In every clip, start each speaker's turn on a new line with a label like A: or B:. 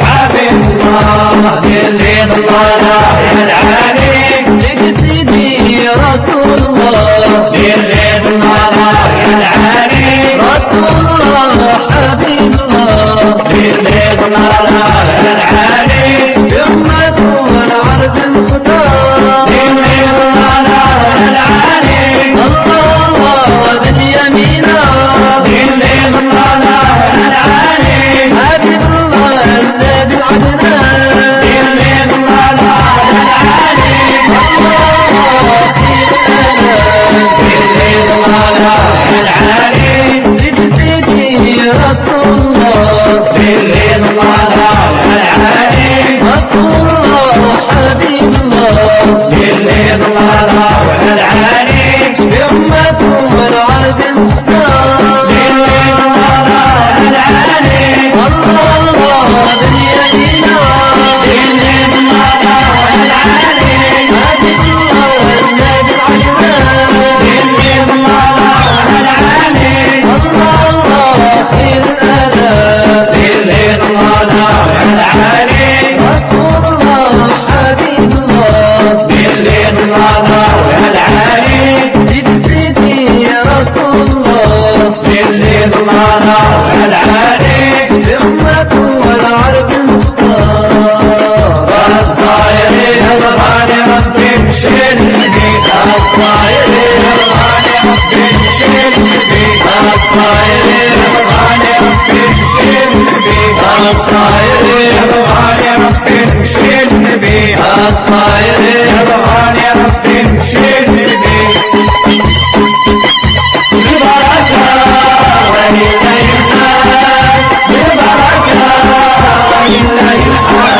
A: عبيد الله
B: اللي ضلنا العلي جيت
A: سيدي رسول الله
B: اللي ضلنا العلي
A: رسول الله حبيب الله
B: اللي ضلنا العلي
A: جمة والعرب المختار
B: اللي ضلنا العلي معنا العليك
A: همة والعرب المختار.
B: الصايرين يرضاني ربي مشلني الصايرين يرضاني ربي مشلني الصايرين يرضاني ربي مشلني الصايرين يرضاني ربي مشلني الصايرين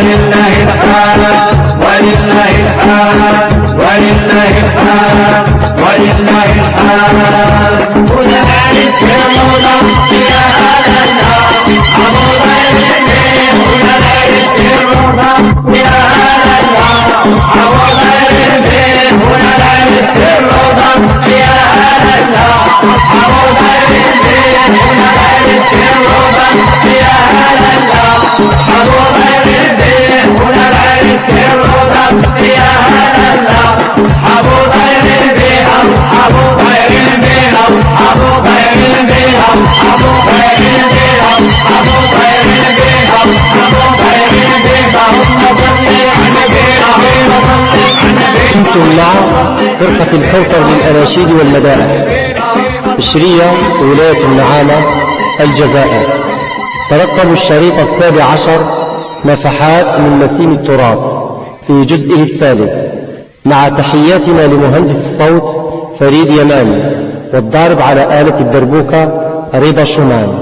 B: ولله الحمد ولله الحمد ولله الحمد ولله الحمد قل ألف
A: يا
B: مولا يا أهل النار أبو يا مولا
C: جمعية الحوثر للأناشيد والمدائح إشرية ولاية النعامة الجزائر. ترقبوا الشريط السابع عشر نفحات من نسيم التراث في جزئه الثالث. مع تحياتنا لمهندس الصوت فريد يماني والضارب على آلة الدربوكة رضا شومان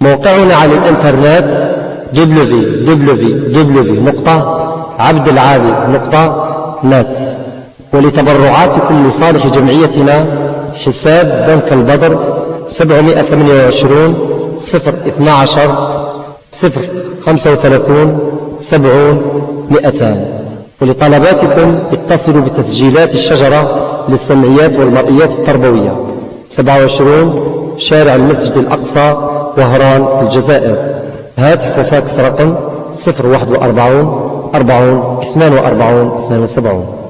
C: موقعنا على الإنترنت ولتبرعاتكم لصالح جمعيتنا حساب بنك البدر 728 0 12 0 35 70 200 ولطلباتكم اتصلوا بتسجيلات الشجرة للسمعيات والمرئيات التربوية 27 شارع المسجد الأقصى وهران الجزائر هاتف وفاكس رقم 041 40 42 72